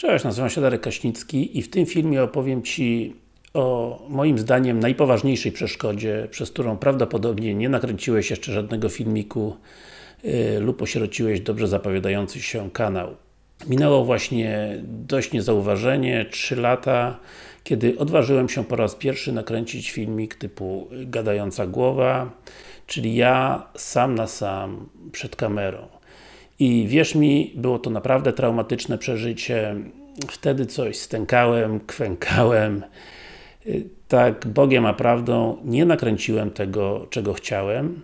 Cześć, nazywam się Darek Kaśnicki i w tym filmie opowiem Ci o moim zdaniem najpoważniejszej przeszkodzie, przez którą prawdopodobnie nie nakręciłeś jeszcze żadnego filmiku yy, lub osierociłeś dobrze zapowiadający się kanał. Minęło właśnie dość niezauważenie, 3 lata, kiedy odważyłem się po raz pierwszy nakręcić filmik typu gadająca głowa, czyli ja sam na sam przed kamerą. I wierz mi, było to naprawdę traumatyczne przeżycie. Wtedy coś stękałem, kwękałem. Tak Bogiem a prawdą nie nakręciłem tego, czego chciałem.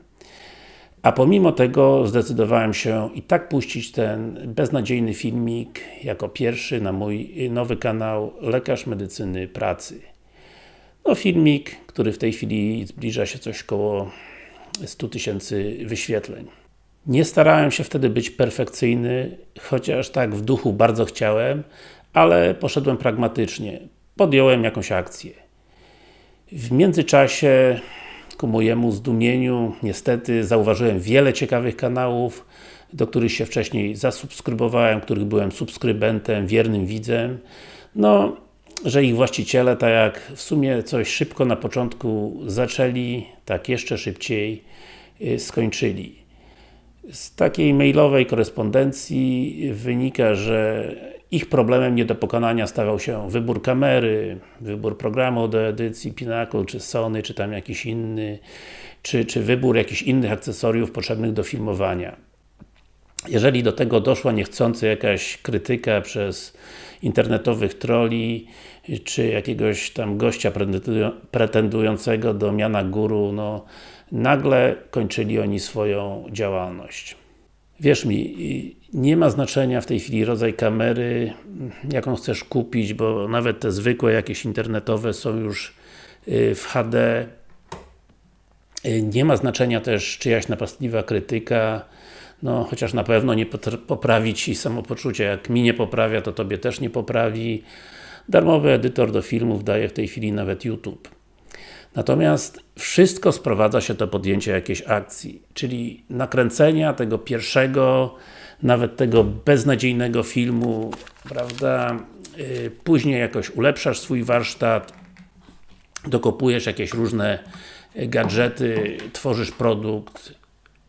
A pomimo tego zdecydowałem się i tak puścić ten beznadziejny filmik jako pierwszy na mój nowy kanał Lekarz Medycyny Pracy. No filmik, który w tej chwili zbliża się coś koło 100 tysięcy wyświetleń. Nie starałem się wtedy być perfekcyjny, chociaż tak w duchu bardzo chciałem, ale poszedłem pragmatycznie. Podjąłem jakąś akcję. W międzyczasie ku mojemu zdumieniu, niestety zauważyłem wiele ciekawych kanałów, do których się wcześniej zasubskrybowałem, których byłem subskrybentem, wiernym widzem. No, że ich właściciele, tak jak w sumie coś szybko na początku zaczęli, tak jeszcze szybciej y, skończyli. Z takiej mailowej korespondencji wynika, że ich problemem nie do pokonania stawał się wybór kamery, wybór programu do edycji, Pinnacle, czy Sony, czy tam jakiś inny, czy, czy wybór jakichś innych akcesoriów potrzebnych do filmowania. Jeżeli do tego doszła niechcący jakaś krytyka przez internetowych troli, czy jakiegoś tam gościa pretendującego do miana guru, no nagle kończyli oni swoją działalność. Wierz mi, nie ma znaczenia w tej chwili rodzaj kamery, jaką chcesz kupić, bo nawet te zwykłe jakieś internetowe są już y, w HD. Y, nie ma znaczenia też czyjaś napastliwa krytyka, no chociaż na pewno nie poprawi Ci samopoczucia. Jak mi nie poprawia, to Tobie też nie poprawi. Darmowy edytor do filmów daje w tej chwili nawet YouTube. Natomiast wszystko sprowadza się do podjęcia jakiejś akcji, czyli nakręcenia tego pierwszego, nawet tego beznadziejnego filmu, prawda? Y, później jakoś ulepszasz swój warsztat, dokopujesz jakieś różne gadżety, tworzysz produkt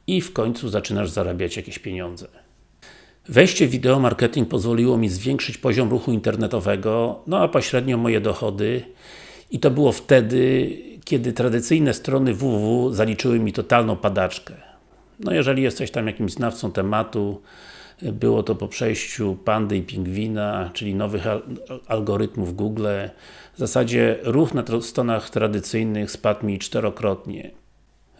i w końcu zaczynasz zarabiać jakieś pieniądze. Wejście w wideo marketing pozwoliło mi zwiększyć poziom ruchu internetowego, no a pośrednio moje dochody i to było wtedy, kiedy tradycyjne strony www zaliczyły mi totalną padaczkę. No jeżeli jesteś tam jakimś znawcą tematu, było to po przejściu Pandy i Pingwina, czyli nowych al algorytmów Google. W zasadzie ruch na stronach tradycyjnych spadł mi czterokrotnie.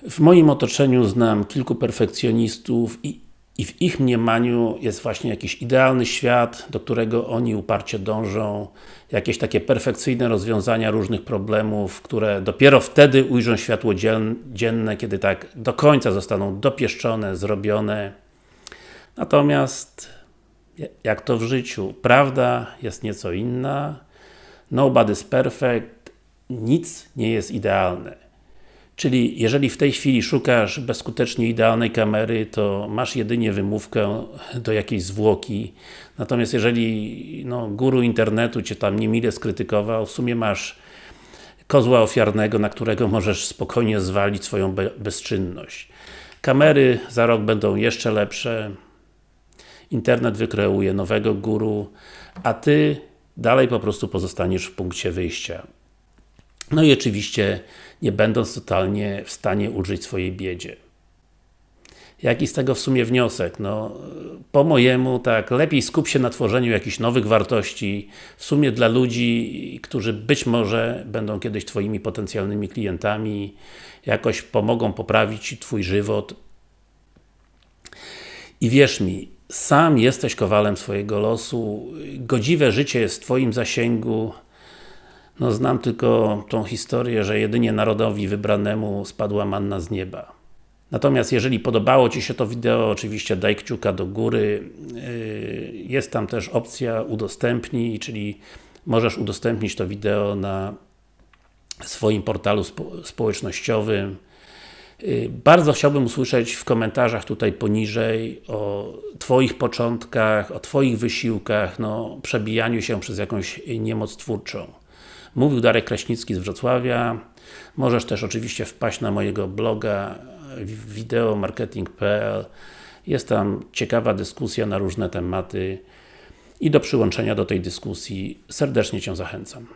W moim otoczeniu znam kilku perfekcjonistów i i w ich mniemaniu jest właśnie jakiś idealny świat, do którego oni uparcie dążą, jakieś takie perfekcyjne rozwiązania różnych problemów, które dopiero wtedy ujrzą światło dzienne, kiedy tak do końca zostaną dopieszczone, zrobione. Natomiast, jak to w życiu, prawda jest nieco inna, nobody's perfect, nic nie jest idealne. Czyli jeżeli w tej chwili szukasz bezskutecznie idealnej kamery, to masz jedynie wymówkę do jakiejś zwłoki. Natomiast jeżeli no, guru internetu Cię tam niemile skrytykował, w sumie masz kozła ofiarnego, na którego możesz spokojnie zwalić swoją be bezczynność. Kamery za rok będą jeszcze lepsze, internet wykreuje nowego guru, a Ty dalej po prostu pozostaniesz w punkcie wyjścia. No i oczywiście nie będąc totalnie w stanie ulżyć swojej biedzie. Jaki z tego w sumie wniosek? No, po mojemu, tak, lepiej skup się na tworzeniu jakichś nowych wartości, w sumie dla ludzi, którzy być może będą kiedyś Twoimi potencjalnymi klientami, jakoś pomogą poprawić Twój żywot. I wierz mi, sam jesteś kowalem swojego losu, godziwe życie jest w Twoim zasięgu, no znam tylko tą historię, że jedynie narodowi wybranemu spadła manna z nieba. Natomiast jeżeli podobało Ci się to wideo, oczywiście daj kciuka do góry. Yy, jest tam też opcja udostępnij, czyli możesz udostępnić to wideo na swoim portalu spo społecznościowym, Y, Bardzo chciałbym usłyszeć w komentarzach tutaj poniżej o Twoich początkach, o Twoich wysiłkach, no, przebijaniu się przez jakąś niemoc twórczą. Mówił Darek Kraśnicki z Wrocławia. Możesz też oczywiście wpaść na mojego bloga wideomarketing.pl Jest tam ciekawa dyskusja na różne tematy i do przyłączenia do tej dyskusji serdecznie Cię zachęcam.